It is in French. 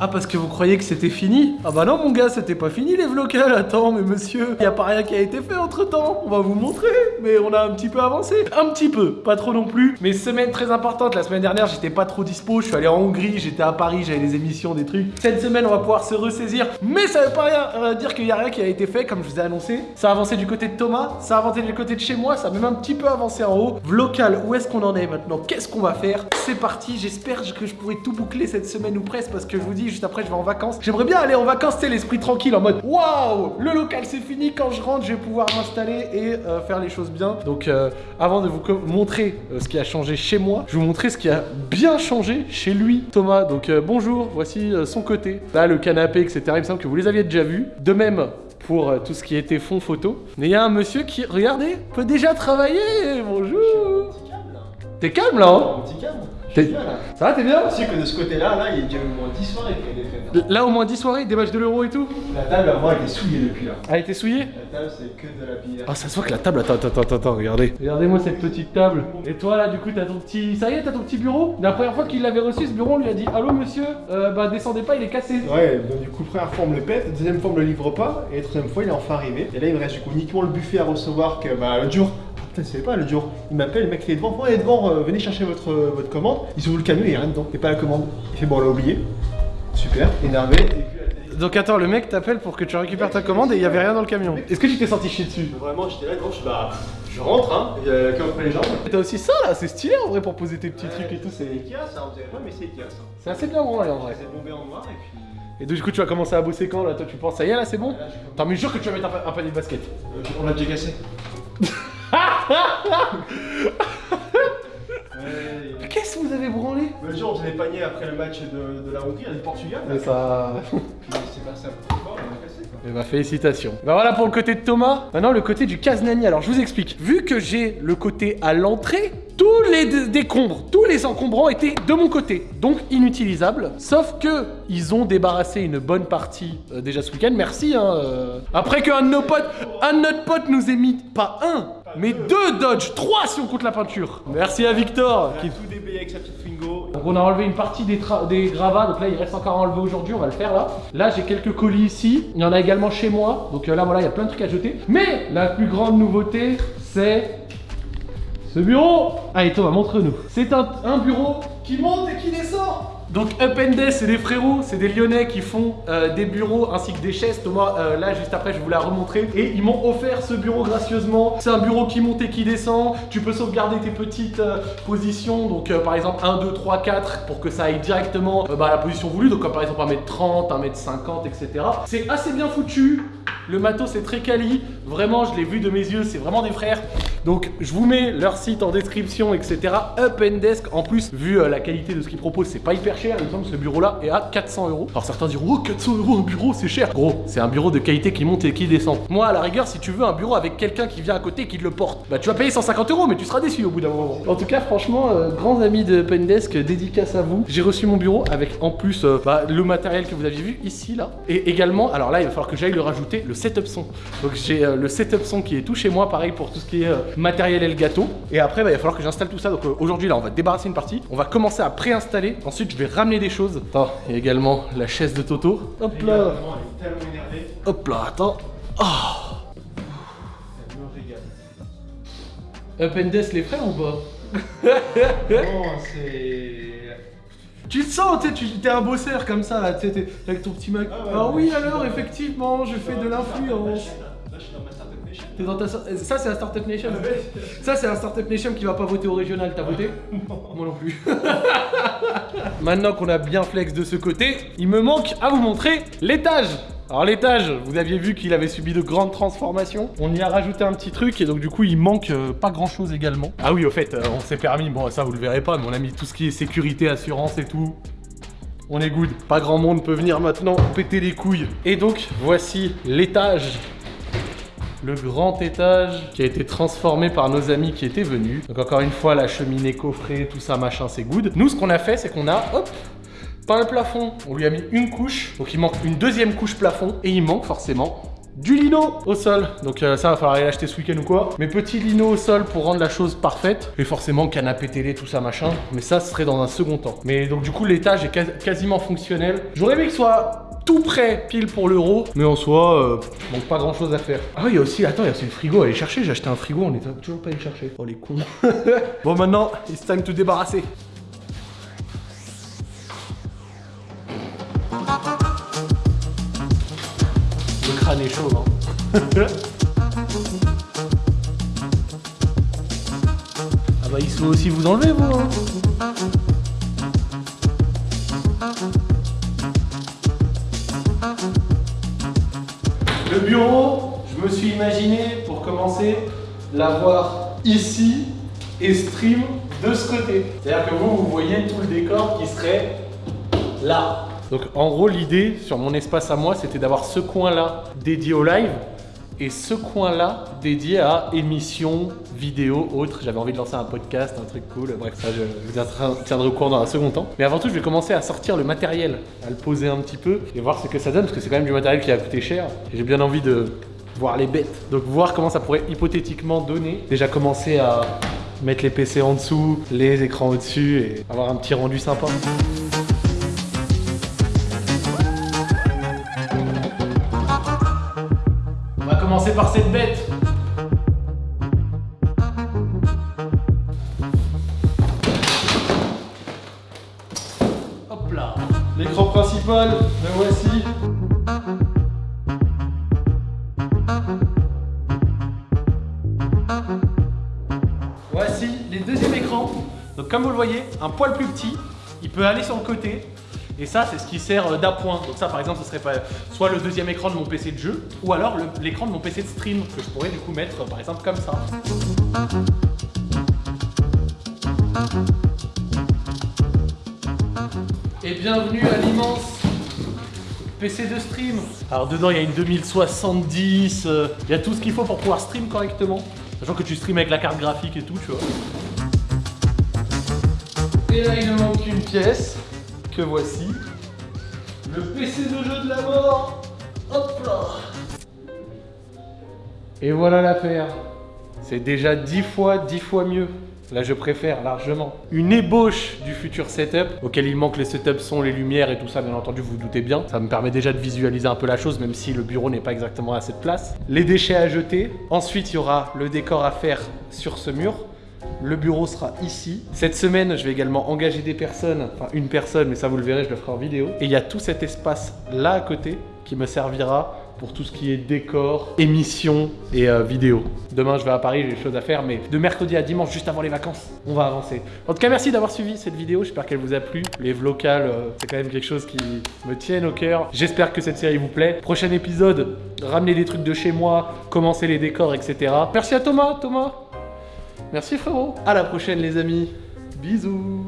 Ah, parce que vous croyez que c'était fini Ah bah non, mon gars, c'était pas fini les vlocales. Attends, mais monsieur, y a pas rien qui a été fait entre temps. On va vous montrer. Mais on a un petit peu avancé. Un petit peu, pas trop non plus. Mais semaine très importante. La semaine dernière, j'étais pas trop dispo. Je suis allé en Hongrie, j'étais à Paris, j'avais des émissions, des trucs. Cette semaine, on va pouvoir se ressaisir. Mais ça veut pas euh, dire qu'il y a rien qui a été fait, comme je vous ai annoncé. Ça a avancé du côté de Thomas, ça a avancé du côté de chez moi, ça a même un petit peu avancé en haut. Vlocal, où est-ce qu'on en est maintenant? Qu'est-ce qu'on va faire? C'est parti. J'espère que je pourrai tout boucler cette semaine ou presque parce que je vous dis, juste après, je vais en vacances. J'aimerais bien aller en vacances, c'est l'esprit tranquille en mode waouh, le local c'est fini. Quand je rentre, je vais pouvoir m'installer et euh, faire les choses bien. Donc, euh, avant de vous montrer euh, ce qui a changé chez moi, je vais vous montrer ce qui a bien changé chez lui, Thomas. Donc, bonjour, voici son côté. Là, le canapé, etc. Il me semble que vous les aviez déjà vus. De même pour tout ce qui était fond photo. Mais il y a un monsieur qui, regardez, peut déjà travailler. Bonjour. T'es calme là, hein? Ça va, t'es bien sais que de ce côté-là, là, il y a déjà au moins 10 soirées qui ont été faites. hein. Là, au moins 10 soirées, des matchs de l'euro et tout. La table, moi, elle est souillée depuis là. A été souillée La table, c'est que de la bière. Ah, ça se voit que la table. Attends, attends, attends, attends, regardez. Regardez-moi cette petite table. Et toi, là, du coup, t'as ton petit. Ça y est, t'as ton petit bureau? La première fois qu'il l'avait reçu, ce bureau, on lui a dit Allô, monsieur euh, Bah, descendez pas, il est cassé. Ouais, donc du coup, première fois, on me le pète, deuxième fois, on me le livre pas, et troisième fois, il est enfin arrivé. Et là, il me reste du coup uniquement le buffet à recevoir que bah, l'autre jour. Putain, c'est pas l'autre jour. Il m'appelle, le mec il est devant, ouais, il est devant, euh, venez chercher votre, euh, votre commande. Il s'ouvre le camion, il y a rien dedans, et pas la commande. Il fait bon, on l'a oublié. Super, énervé. Et Donc, attends, le mec t'appelle pour que tu récupères ta commande et il y avait rien dans le camion. Est-ce que tu t'es senti chier dessus? Vraiment, j'étais là, gros, je bah, je rentre, hein, il y a que après les jambes. T'as aussi ça là, c'est stylé en vrai pour poser tes petits trucs et tout. C'est Ikea, ça, on dirait pas, mais c'est Ikea, ça. c'est assez bien branlé en vrai. C'est bombé en noir, et puis. Et donc, du coup, tu vas commencer à bosser quand là? Toi, tu penses, ça y est là, c'est bon? Comme- Attends, mais jure que tu vas mettre un, pa- un panier de basket. Euh, On l'a déjà cassé. Qu'est-ce que vous avez branlé Le jour, on faisait après le match de, de la Hongrie, du Portugal. Mais ça. Puis c'est passé un peu fort, on a cassé quoi. Bah félicitations. Bah voilà pour le côté de Thomas. Maintenant le côté du Caznani. Alors je vous explique. Vu que j'ai le côté à l'entrée, tous les dé- décombres, tous les encombrants étaient de mon côté, donc inutilisables. Sauf que ils ont débarrassé une bonne partie euh, déjà ce week-end. Merci. Hein, euh. Après qu'un de nos potes, un de notre pote nous ait mis pas un, mais deux Dodge, trois si on compte la peinture. Merci à Victor. On Qui... a tout déblayé avec sa petite Twingo. Donc on a enlevé une partie des, gravats, donc là il reste encore à enlever aujourd'hui, on va le faire là. Là j'ai quelques colis ici, il y en a également chez moi, donc euh, là voilà il y a plein de trucs à jeter. Mais la plus grande nouveauté c'est ce bureau Allez Thomas montre-nous. C'est un, un bureau qui monte et qui descend donc Up and c'est des frérots, c'est des Lyonnais qui font euh, des bureaux ainsi que des chaises. Thomas, euh, là juste après, je vous la remontrer. Et ils m'ont offert ce bureau gracieusement. C'est un bureau qui monte et qui descend. Tu peux sauvegarder tes petites euh, positions. Donc euh, par exemple 1, 2, 3, 4 pour que ça aille directement bah, à la position voulue. Donc par exemple 1m30, 1m50, etc. C'est assez bien foutu. Le matos c'est très quali. Vraiment, je l'ai vu de mes yeux, c'est vraiment des frères. Donc je vous mets leur site en description, etc. Up and Desk. En plus, vu euh, la qualité de ce qu'ils proposent, c'est pas hyper cher. Il me semble que ce bureau-là est à 400 euros. Alors certains diront, oh 400 euros un bureau, c'est cher. Gros, c'est un bureau de qualité qui monte et qui descend. Moi, à la rigueur, si tu veux un bureau avec quelqu'un qui vient à côté et qui te le porte, bah tu vas payer 150 euros, mais tu seras déçu au bout d'un moment. En tout cas, franchement, euh, grands amis de Up and Desk, dédicace à vous. J'ai reçu mon bureau avec en plus euh, bah, le matériel que vous aviez vu ici, là. Et également, alors là, il va falloir que j'aille le rajouter, setup son. Donc j'ai euh, le setup son qui est tout chez moi, pareil pour tout ce qui est euh, matériel et le gâteau. Et après, bah, il va falloir que j'installe tout ça. Donc euh, aujourd'hui, là, on va débarrasser une partie. On va commencer à préinstaller. Ensuite, je vais ramener des choses. Attends, il y a également la chaise de Toto. Hop là. elle est énervée. Hop là, attends. Oh. Elle me régale. Up and Desk, les frères ou pas? Non, c'est. Tu te sens, tu sais, t'es un bosseur comme ça, là, tu sais, t'es avec ton petit Mac. Ah ouais, ah ouais, oui, alors, effectivement, je fais de l'influence. Là, je suis dans ma startup nation. T'es dans ta... Ça, c'est un Startup Nation. Ça, c'est un Startup Nation qui va pas voter au régional. T'as voté Moi non plus. Maintenant qu'on a bien flex de ce côté, il me manque à vous montrer l'étage. Alors l'étage, vous aviez vu qu'il avait subi de grandes transformations. On y a rajouté un petit truc et donc du coup il manque euh, pas grand chose également. Ah oui au fait, euh, on s'est permis, bon ça vous le verrez pas, mais on a mis tout ce qui est sécurité, assurance et tout. On est good. Pas grand monde peut venir maintenant péter les couilles. Et donc voici l'étage le grand étage qui a été transformé par nos amis qui étaient venus. Donc encore une fois, la cheminée coffrée, tout ça, machin, c'est good. Nous, ce qu'on a fait, c'est qu'on a, hop, peint le plafond. On lui a mis une couche, donc il manque une deuxième couche plafond, et il manque forcément du lino au sol. Donc euh, ça va falloir aller l'acheter ce week-end ou quoi. Mes petits lino au sol pour rendre la chose parfaite. Et forcément canapé télé, tout ça machin. Mais ça, ce serait dans un second temps. Mais donc du coup, l'étage est quas- quasiment fonctionnel. J'aurais aimé qu'il soit tout prêt pile pour l'euro. Mais en soi, euh, donc pas grand chose à faire. Ah oui, il y a aussi, attends, il y a aussi le frigo à aller chercher. J'ai acheté un frigo, on est toujours pas allé chercher. Oh les cons. bon maintenant, it's time to débarrasser. Ah bah il se faut aussi vous enlever, vous, hein. Le bureau, je me suis imaginé, pour commencer, l'avoir ici et stream de ce côté. C'est-à-dire que vous, vous voyez tout le décor qui serait là. Donc en gros, l'idée sur mon espace à moi, c'était d'avoir ce coin-là dédié au live et ce coin-là dédié à émissions, vidéos, autres. J'avais envie de lancer un podcast, un truc cool. Bref, ça, je vous tiendrai au courant dans un second temps. Mais avant tout, je vais commencer à sortir le matériel, à le poser un petit peu et voir ce que ça donne, parce que c'est quand même du matériel qui a coûté cher. Et j'ai bien envie de voir les bêtes. Donc voir comment ça pourrait hypothétiquement donner. Déjà commencer à mettre les PC en dessous, les écrans au-dessus et avoir un petit rendu sympa. Commencer par cette bête. Hop là. L'écran principal, le voici. Voici les deuxièmes écrans. Donc comme vous le voyez, un poil plus petit, il peut aller sur le côté. Et ça, c'est ce qui sert euh, d'appoint. Donc ça, par exemple, ce serait soit le deuxième écran de mon PC de jeu, ou alors l'écran de mon PC de stream, que je pourrais du coup mettre, par exemple, comme ça. Et bienvenue à l'immense PC de stream. Alors dedans, il y a une 2070, euh, il y a tout ce qu'il faut pour pouvoir stream correctement. Sachant que tu stream avec la carte graphique et tout, tu vois. Et là, il ne manque qu'une pièce, voici. Le PC de jeu de la mort. Hop là. Et voilà l'affaire. C'est déjà 10 fois, 10 fois mieux. Là, je préfère largement. Une ébauche du futur setup, auquel il manque les setup sons, les lumières et tout ça, bien entendu, vous vous doutez bien. Ça me permet déjà de visualiser un peu la chose, même si le bureau n'est pas exactement à cette place. Les déchets à jeter. Ensuite, il y aura le décor à faire sur ce mur. Le bureau sera ici. Cette semaine, je vais également engager des personnes, enfin une personne, mais ça vous le verrez, je le ferai en vidéo. Et il y a tout cet espace là à côté qui me servira pour tout ce qui est décor, émissions et euh, vidéo. Demain, je vais à Paris, j'ai des choses à faire, mais de mercredi à dimanche, juste avant les vacances, on va avancer. En tout cas, merci d'avoir suivi cette vidéo, j'espère qu'elle vous a plu. Les vlocales, euh, c'est quand même quelque chose qui me tienne au cœur. J'espère que cette série vous plaît. Prochain épisode, ramener des trucs de chez moi, commencer les décors, etc. Merci à Thomas, Thomas. Merci frérot. À la prochaine les amis. Bisous.